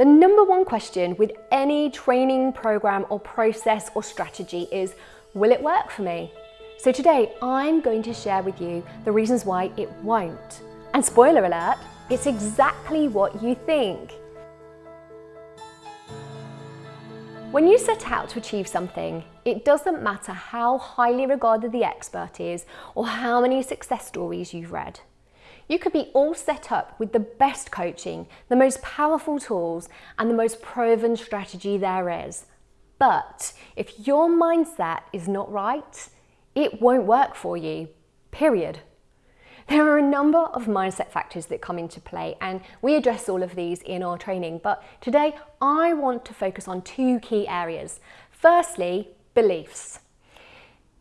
The number one question with any training program or process or strategy is, will it work for me? So today I'm going to share with you the reasons why it won't. And spoiler alert, it's exactly what you think. When you set out to achieve something, it doesn't matter how highly regarded the expert is or how many success stories you've read. You could be all set up with the best coaching, the most powerful tools, and the most proven strategy there is. But if your mindset is not right, it won't work for you, period. There are a number of mindset factors that come into play and we address all of these in our training, but today I want to focus on two key areas. Firstly, beliefs.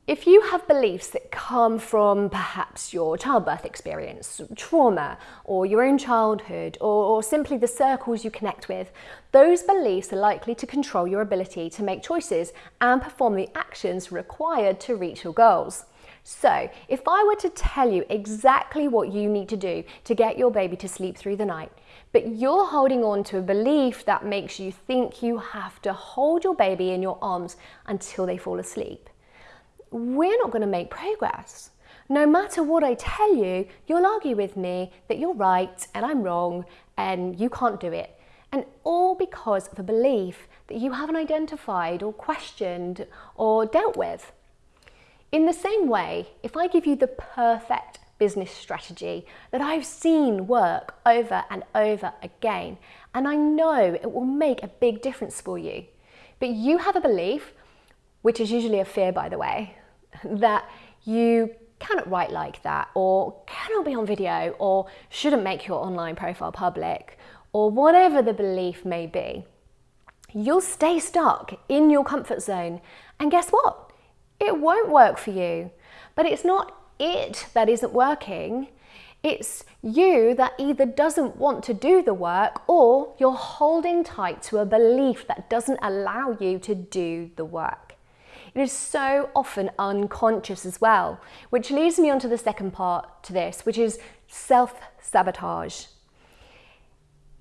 If you have beliefs that come from perhaps your childbirth experience, trauma, or your own childhood, or, or, simply the circles you connect with, those beliefs are likely to control your ability to make choices and perform the actions required to reach your goals. So, if I were to tell you exactly what you need to do to get your baby to sleep through the night, but you're holding on to a belief that makes you think you have to hold your baby in your arms until they fall asleep, we're not going to make progress. No matter what I tell you, you'll argue with me that you're right and I'm wrong and you can't do it. And all because of a belief that you haven't identified or questioned or dealt with. In the same way, if I give you the perfect business strategy that I've seen work over and over again, and I know it will make a big difference for you, but you have a belief, which is usually a fear by the way, that you cannot write like that or cannot be on video or shouldn't make your online profile public or whatever the belief may be, you'll stay stuck in your comfort zone. And guess what? It won't work for you. But it's not it that isn't working. It's you that either doesn't want to do the work or you're holding tight to a belief that doesn't allow you to do the work. It is so often unconscious as well, which leads me on to the second part to this, which is self-sabotage.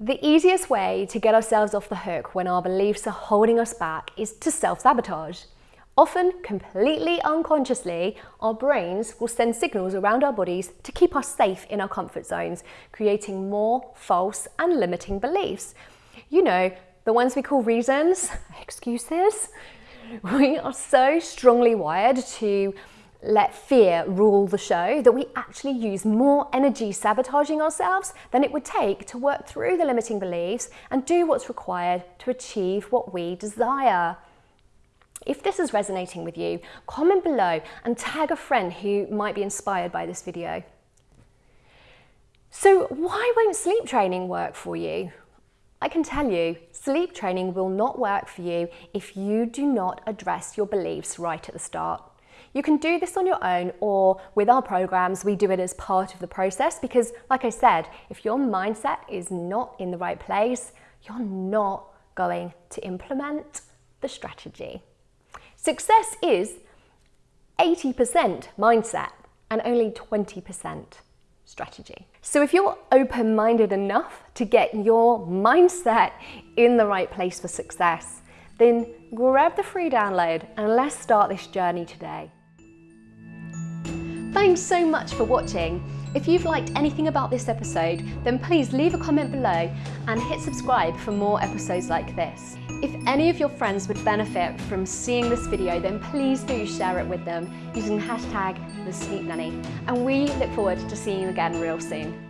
The easiest way to get ourselves off the hook when our beliefs are holding us back is to self-sabotage. Often, completely unconsciously, our brains will send signals around our bodies to keep us safe in our comfort zones, creating more false and limiting beliefs. You know, the ones we call reasons, excuses, we are so strongly wired to let fear rule the show that we actually use more energy sabotaging ourselves than it would take to work through the limiting beliefs and do what's required to achieve what we desire. If this is resonating with you, comment below and tag a friend who might be inspired by this video. So why won't sleep training work for you? I can tell you, sleep training will not work for you if you do not address your beliefs right at the start. You can do this on your own or with our programs, we do it as part of the process because like I said, if your mindset is not in the right place, you're not going to implement the strategy. Success is 80% mindset and only 20% strategy. So if you're open-minded enough to get your mindset in the right place for success, then grab the free download and let's start this journey today. Thanks so much for watching. If you've liked anything about this episode, then please leave a comment below and hit subscribe for more episodes like this. If any of your friends would benefit from seeing this video, then please do share it with them using hashtag the Sleep Nanny. And we look forward to seeing you again real soon.